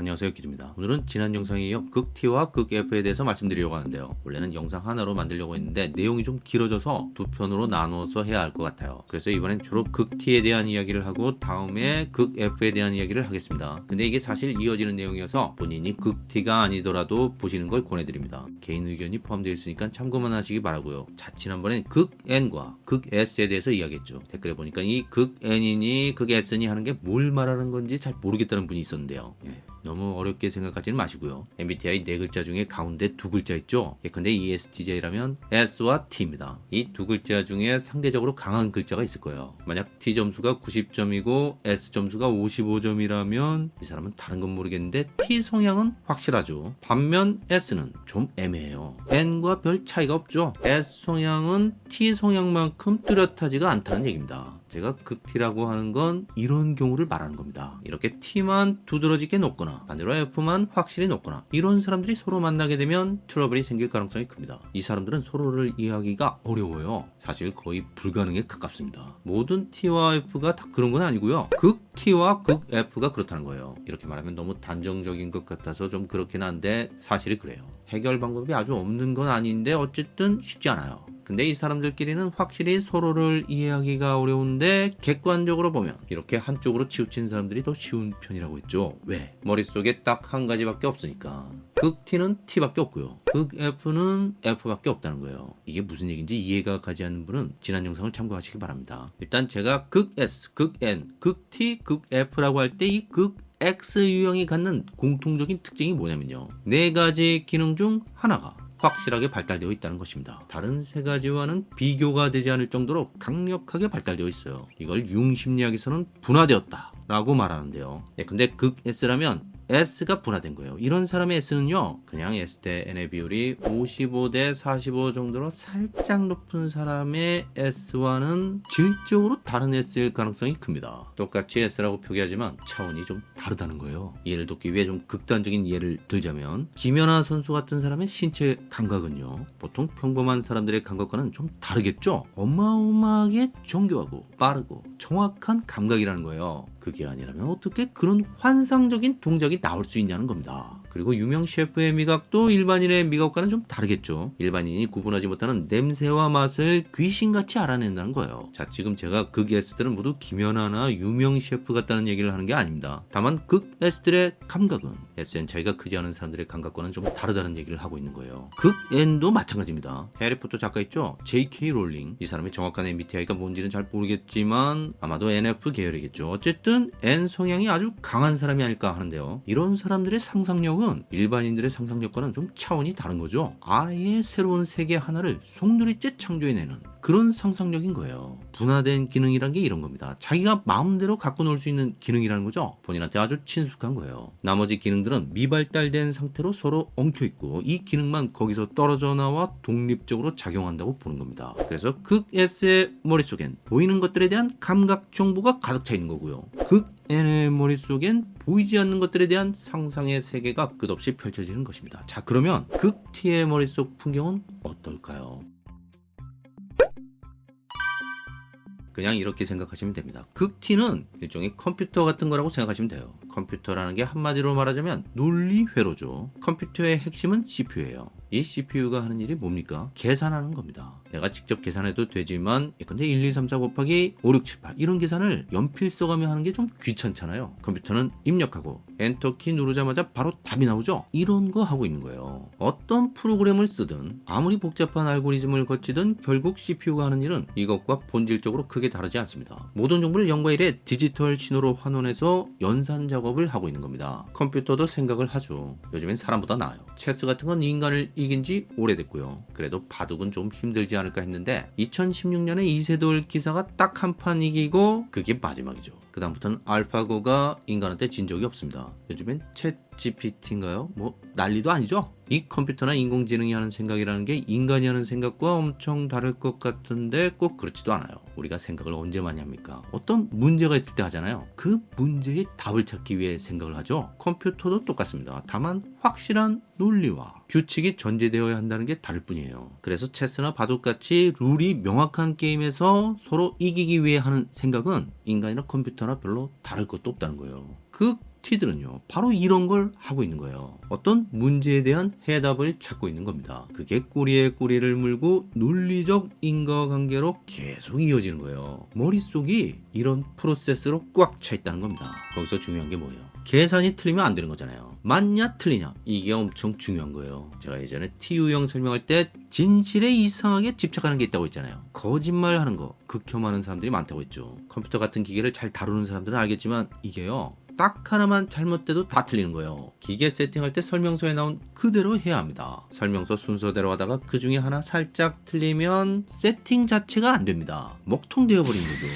안녕하세요 기입니다. 오늘은 지난 영상에 이어 극T와 극F에 대해서 말씀드리려고 하는데요. 원래는 영상 하나로 만들려고 했는데 내용이 좀 길어져서 두 편으로 나눠서 해야 할 것 같아요. 그래서 이번엔 주로 극T에 대한 이야기를 하고 다음에 극F에 대한 이야기를 하겠습니다. 근데 이게 사실 이어지는 내용이어서 본인이 극T가 아니더라도 보시는 걸 권해드립니다. 개인 의견이 포함되어 있으니까 참고만 하시기 바라고요. 자 지난번엔 극N과 극S에 대해서 이야기했죠. 댓글에 보니까 이 극N이니 극S니 하는 게 뭘 말하는 건지 잘 모르겠다는 분이 있었는데요. 예. 너무 어렵게 생각하지는 마시고요. MBTI 네 글자 중에 가운데 두 글자 있죠. 예컨대 ESTJ라면 S와 T입니다. 이 두 글자 중에 상대적으로 강한 글자가 있을 거예요. 만약 T 점수가 90점이고 S 점수가 55점이라면 이 사람은 다른 건 모르겠는데 T 성향은 확실하죠. 반면 S는 좀 애매해요. N과 별 차이가 없죠. S 성향은 T 성향만큼 뚜렷하지가 않다는 얘기입니다. 제가 극T라고 하는 건 이런 경우를 말하는 겁니다. 이렇게 T만 두드러지게 높거나 반대로 F만 확실히 높거나 이런 사람들이 서로 만나게 되면 트러블이 생길 가능성이 큽니다. 이 사람들은 서로를 이해하기가 어려워요. 사실 거의 불가능에 가깝습니다. 모든 T와 F가 다 그런 건 아니고요. 극 T와 극 F가 그렇다는 거예요. 이렇게 말하면 너무 단정적인 것 같아서 좀 그렇긴 한데 사실이 그래요. 해결 방법이 아주 없는 건 아닌데 어쨌든 쉽지 않아요. 근데 이 사람들끼리는 확실히 서로를 이해하기가 어려운데 객관적으로 보면 이렇게 한쪽으로 치우친 사람들이 더 쉬운 편이라고 했죠. 왜? 머릿속에 딱 한 가지밖에 없으니까. 극 T는 T밖에 없고요. 극 F는 F밖에 없다는 거예요. 이게 무슨 얘기인지 이해가 가지 않는 분은 지난 영상을 참고하시기 바랍니다. 일단 제가 극 S, 극 N, 극 T, 극 F라고 할 때 이극 X 유형이 갖는 공통적인 특징이 뭐냐면요. 네 가지 기능 중 하나가 확실하게 발달되어 있다는 것입니다. 다른 세 가지와는 비교가 되지 않을 정도로 강력하게 발달되어 있어요. 이걸 융심리학에서는 분화되었다 라고 말하는데요. 예, 근데 극 S라면 S가 분화된 거예요. 이런 사람의 S는요, 그냥 S 대 N의 비율이 55 대 45 정도로 살짝 높은 사람의 S와는 질적으로 다른 S일 가능성이 큽니다. 똑같이 S라고 표기하지만 차원이 좀 다르다는 거예요. 이해를 돕기 위해 좀 극단적인 예를 들자면 김연아 선수 같은 사람의 신체 감각은요, 보통 평범한 사람들의 감각과는 좀 다르겠죠? 어마어마하게 정교하고 빠르고 정확한 감각이라는 거예요. 그게 아니라면 어떻게 그런 환상적인 동작이 나올 수 있냐는 겁니다. 그리고 유명 셰프의 미각도 일반인의 미각과는 좀 다르겠죠. 일반인이 구분하지 못하는 냄새와 맛을 귀신같이 알아낸다는 거예요. 자 지금 제가 극 S들은 모두 김연아나 유명 셰프 같다는 얘기를 하는 게 아닙니다. 다만 극 S들의 감각은 SN 차이가 크지 않은 사람들의 감각과는 좀 다르다는 얘기를 하고 있는 거예요. 극 N도 마찬가지입니다. 해리포터 작가 있죠? J.K. 롤링. 이 사람의 정확한 MBTI가 뭔지는 잘 모르겠지만 아마도 NF 계열이겠죠. 어쨌든 N 성향이 아주 강한 사람이 아닐까 하는데요. 이런 사람들의 상상력은 일반인들의 상상력과는 좀 차원이 다른 거죠. 아예 새로운 세계 하나를 송두리째 창조해내는 그런 상상력인 거예요. 분화된 기능이란 게 이런 겁니다. 자기가 마음대로 갖고 놀 수 있는 기능이라는 거죠. 본인한테 아주 친숙한 거예요. 나머지 기능들은 미발달된 상태로 서로 엉켜있고 이 기능만 거기서 떨어져 나와 독립적으로 작용한다고 보는 겁니다. 그래서 극 S의 머릿속엔 보이는 것들에 대한 감각 정보가 가득 차 있는 거고요. 극 N의 머릿속엔 보이지 않는 것들에 대한 상상의 세계가 끝없이 펼쳐지는 것입니다. 자 그러면 극 T의 머릿속 풍경은 어떨까요? 그냥 이렇게 생각하시면 됩니다. 극T는 일종의 컴퓨터 같은 거라고 생각하시면 돼요. 컴퓨터라는 게 한마디로 말하자면 논리 회로죠. 컴퓨터의 핵심은 CPU예요. 이 CPU가 하는 일이 뭡니까? 계산하는 겁니다. 내가 직접 계산해도 되지만 근데 1, 2, 3, 4 곱하기 5, 6, 7, 8 이런 계산을 연필 써가며 하는 게 좀 귀찮잖아요. 컴퓨터는 입력하고 엔터키 누르자마자 바로 답이 나오죠? 이런 거 하고 있는 거예요. 어떤 프로그램을 쓰든 아무리 복잡한 알고리즘을 거치든 결국 CPU가 하는 일은 이것과 본질적으로 크게 다르지 않습니다. 모든 정보를 0과 1의 디지털 신호로 환원해서 연산 작업을 하고 있는 겁니다. 컴퓨터도 생각을 하죠. 요즘엔 사람보다 나아요. 체스 같은 건 인간을 이긴 지 오래됐고요. 그래도 바둑은 좀 힘들지 않을까 했는데 2016년에 이세돌 기사가 딱 한 판 이기고 그게 마지막이죠. 그 다음부터는 알파고가 인간한테 진 적이 없습니다. 요즘엔 챗 GPT인가요? 뭐 난리도 아니죠? 이 컴퓨터나 인공지능이 하는 생각이라는 게 인간이 하는 생각과 엄청 다를 것 같은데 꼭 그렇지도 않아요. 우리가 생각을 언제 많이 합니까? 어떤 문제가 있을 때 하잖아요. 그 문제의 답을 찾기 위해 생각을 하죠. 컴퓨터도 똑같습니다. 다만 확실한 논리와 규칙이 전제되어야 한다는 게 다를 뿐이에요. 그래서 체스나 바둑같이 룰이 명확한 게임에서 서로 이기기 위해 하는 생각은 인간이나 컴퓨터 나 별로 다를 것도 없다는 거예요. 그 T들은요, 바로 이런 걸 하고 있는 거예요. 어떤 문제에 대한 해답을 찾고 있는 겁니다. 그게 꼬리에 꼬리를 물고 논리적 인과관계로 계속 이어지는 거예요. 머릿속이 이런 프로세스로 꽉 차 있다는 겁니다. 거기서 중요한 게 뭐예요? 계산이 틀리면 안 되는 거잖아요. 맞냐 틀리냐 이게 엄청 중요한 거예요. 제가 예전에 TU형 설명할 때 진실에 이상하게 집착하는 게 있다고 했잖아요. 거짓말하는 거 극혐하는 사람들이 많다고 했죠. 컴퓨터 같은 기계를 잘 다루는 사람들은 알겠지만 이게요. 딱 하나만 잘못돼도 다 틀리는 거예요. 기계 세팅할 때 설명서에 나온 그대로 해야 합니다. 설명서 순서대로 하다가 그 중에 하나 살짝 틀리면 세팅 자체가 안 됩니다. 먹통 되어 버린 거죠.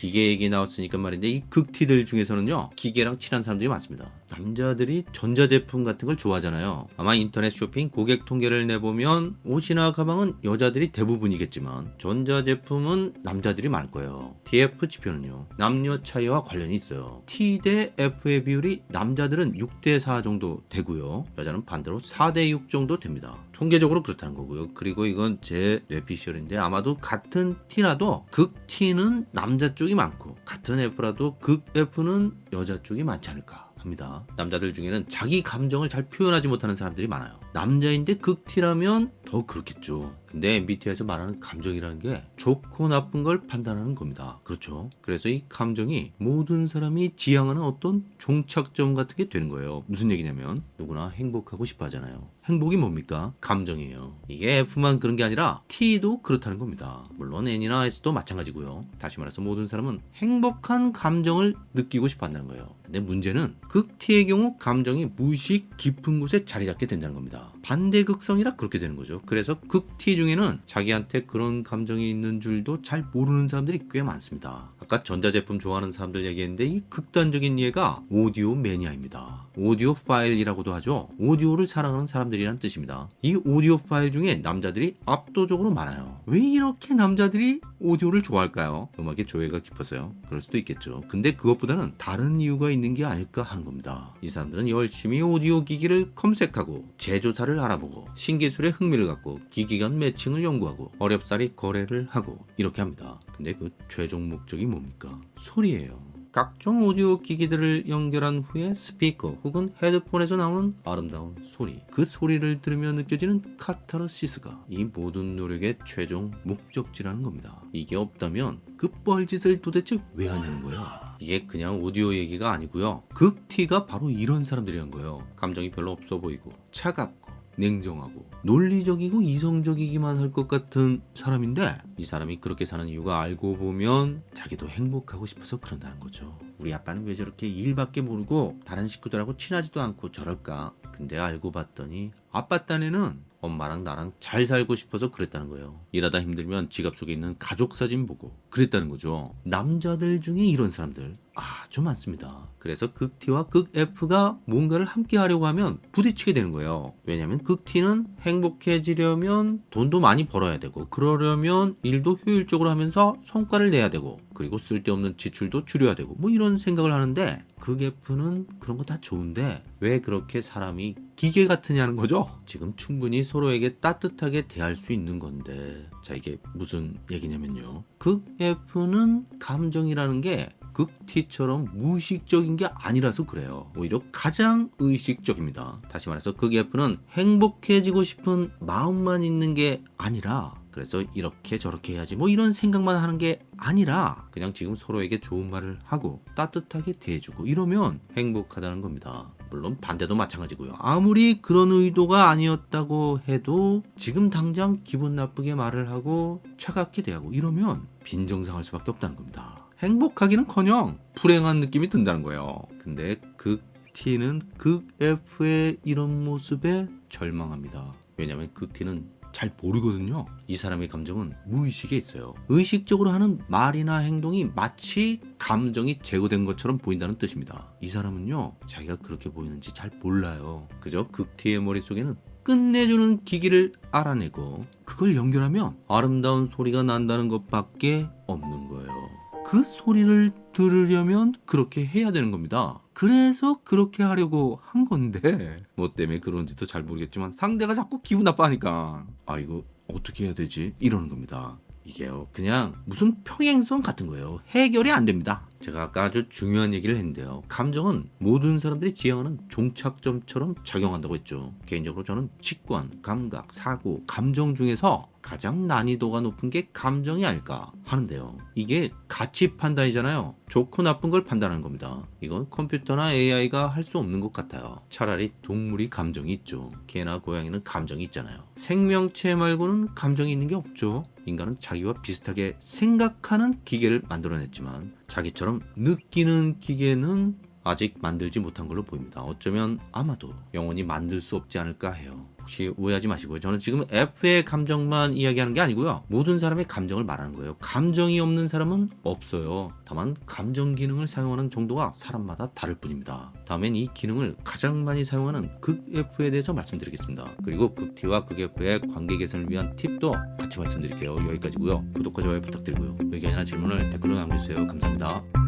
기계 얘기 나왔으니까 말인데 이 극티들 중에서는요 기계랑 친한 사람들이 많습니다. 남자들이 전자제품 같은 걸 좋아하잖아요. 아마 인터넷 쇼핑 고객 통계를 내보면 옷이나 가방은 여자들이 대부분이겠지만 전자제품은 남자들이 많을 거예요. TF 지표는요 남녀 차이와 관련이 있어요. T 대 F의 비율이 남자들은 6대 4 정도 되고요. 여자는 반대로 4대 6 정도 됩니다. 통계적으로 그렇다는 거고요. 그리고 이건 제 뇌피셜인데 아마도 같은 T라도 극 T는 남자 쪽이 많고 같은 F라도 극 F는 여자 쪽이 많지 않을까. 합니다. 남자들 중에는 자기 감정을 잘 표현하지 못하는 사람들이 많아요. 남자인데 극티라면 더 그렇겠죠. 근데 MBTI에서 말하는 감정이라는 게 좋고 나쁜 걸 판단하는 겁니다. 그렇죠. 그래서 이 감정이 모든 사람이 지향하는 어떤 종착점 같은 게 되는 거예요. 무슨 얘기냐면 누구나 행복하고 싶어 하잖아요. 행복이 뭡니까? 감정이에요. 이게 F만 그런 게 아니라 T도 그렇다는 겁니다. 물론 N이나 S도 마찬가지고요. 다시 말해서 모든 사람은 행복한 감정을 느끼고 싶어 한다는 거예요. 근데 문제는 극 T의 경우 감정이 무의식 깊은 곳에 자리 잡게 된다는 겁니다. 반대 극성이라 그렇게 되는 거죠. 그래서 극 T 중에는 자기한테 그런 감정이 있는 줄도 잘 모르는 사람들이 꽤 많습니다. 아까 전자제품 좋아하는 사람들 얘기했는데 이 극단적인 예가 오디오 매니아입니다. audiophile이라고도 하죠. 오디오를 사랑하는 사람들이란 뜻입니다. 이 audiophile 중에 남자들이 압도적으로 많아요. 왜 이렇게 남자들이 오디오를 좋아할까요? 음악에 조예가 깊어서요. 그럴 수도 있겠죠. 근데 그것보다는 다른 이유가 있는 게 아닐까 하는 겁니다. 이 사람들은 열심히 오디오 기기를 검색하고 제조사를 알아보고 신기술에 흥미를 갖고 기기 간 매칭을 연구하고 어렵사리 거래를 하고 이렇게 합니다. 근데 그 최종 목적이 뭡니까? 소리예요. 각종 오디오 기기들을 연결한 후에 스피커 혹은 헤드폰에서 나오는 아름다운 소리. 그 소리를 들으며 느껴지는 카타르시스가 이 모든 노력의 최종 목적지라는 겁니다. 이게 없다면 그 뻘짓을 도대체 왜 하냐는 거예요 이게 그냥 오디오 얘기가 아니고요. 극티가 바로 이런 사람들이란 거예요. 감정이 별로 없어 보이고 차갑고 냉정하고 논리적이고 이성적이기만 할 것 같은 사람인데 이 사람이 그렇게 사는 이유가 알고 보면 자기도 행복하고 싶어서 그런다는 거죠. 우리 아빠는 왜 저렇게 일밖에 모르고 다른 식구들하고 친하지도 않고 저럴까? 근데 알고 봤더니 아빠 딴에는 엄마랑 나랑 잘 살고 싶어서 그랬다는 거예요. 일하다 힘들면 지갑 속에 있는 가족 사진 보고 그랬다는 거죠. 남자들 중에 이런 사람들 아주 많습니다. 그래서 극 T와 극 F가 뭔가를 함께 하려고 하면 부딪히게 되는 거예요. 왜냐하면 극 T는 행복해지려면 돈도 많이 벌어야 되고 그러려면 일도 효율적으로 하면서 성과를 내야 되고 그리고 쓸데없는 지출도 줄여야 되고 뭐 이런 생각을 하는데 극 F는 그런 거 다 좋은데 왜 그렇게 사람이 기계 같으냐는 거죠. 지금 충분히 서로에게 따뜻하게 대할 수 있는 건데 자 이게 무슨 얘기냐면요. 극 F는 감정이라는 게 극티처럼 무의식적인 게 아니라서 그래요. 오히려 가장 의식적입니다. 다시 말해서 극 F는 행복해지고 싶은 마음만 있는 게 아니라 그래서 이렇게 저렇게 해야지 뭐 이런 생각만 하는 게 아니라 그냥 지금 서로에게 좋은 말을 하고 따뜻하게 대해주고 이러면 행복하다는 겁니다. 물론 반대도 마찬가지고요. 아무리 그런 의도가 아니었다고 해도 지금 당장 기분 나쁘게 말을 하고 차갑게 대하고 이러면 빈정상할 수밖에 없다는 겁니다. 행복하기는커녕 불행한 느낌이 든다는 거예요. 근데 극 T는 극 F의 이런 모습에 절망합니다. 왜냐하면 극 T는 잘 모르거든요. 이 사람의 감정은 무의식에 있어요. 의식적으로 하는 말이나 행동이 마치 감정이 제거된 것처럼 보인다는 뜻입니다. 이 사람은요, 자기가 그렇게 보이는지 잘 몰라요. 그저 극티의 머릿속에는 끝내주는 기기를 알아내고 그걸 연결하면 아름다운 소리가 난다는 것밖에 없는 거예요. 그 소리를 들으려면 그렇게 해야 되는 겁니다. 그래서 그렇게 하려고 한 건데 뭐 때문에 그런지도 잘 모르겠지만 상대가 자꾸 기분 나빠하니까 아 이거 어떻게 해야 되지 이러는 겁니다. 이게요 그냥 무슨 평행선 같은 거예요. 해결이 안 됩니다. 제가 아까 아주 중요한 얘기를 했는데요. 감정은 모든 사람들이 지향하는 종착점처럼 작용한다고 했죠. 개인적으로 저는 직관, 감각, 사고, 감정 중에서 가장 난이도가 높은 게 감정이 아닐까 하는데요. 이게 가치 판단이잖아요. 좋고 나쁜 걸 판단하는 겁니다. 이건 컴퓨터나 AI가 할 수 없는 것 같아요. 차라리 동물이 감정이 있죠. 개나 고양이는 감정이 있잖아요. 생명체 말고는 감정이 있는 게 없죠. 인간은 자기와 비슷하게 생각하는 기계를 만들어냈지만 자기 처럼 느끼는 기계는 아직 만들지 못한 걸로 보입니다. 어쩌면 아마도 영원히 만들 수 없지 않을까 해요. 혹시 오해하지 마시고요. 저는 지금 F의 감정만 이야기하는 게 아니고요. 모든 사람의 감정을 말하는 거예요. 감정이 없는 사람은 없어요. 다만 감정 기능을 사용하는 정도가 사람마다 다를 뿐입니다. 다음엔 이 기능을 가장 많이 사용하는 극 F에 대해서 말씀드리겠습니다. 그리고 극 T와 극 F의 관계 개선을 위한 팁도 같이 말씀드릴게요. 여기까지고요. 구독과 좋아요 부탁드리고요. 의견이나 질문을 댓글로 남겨주세요. 감사합니다.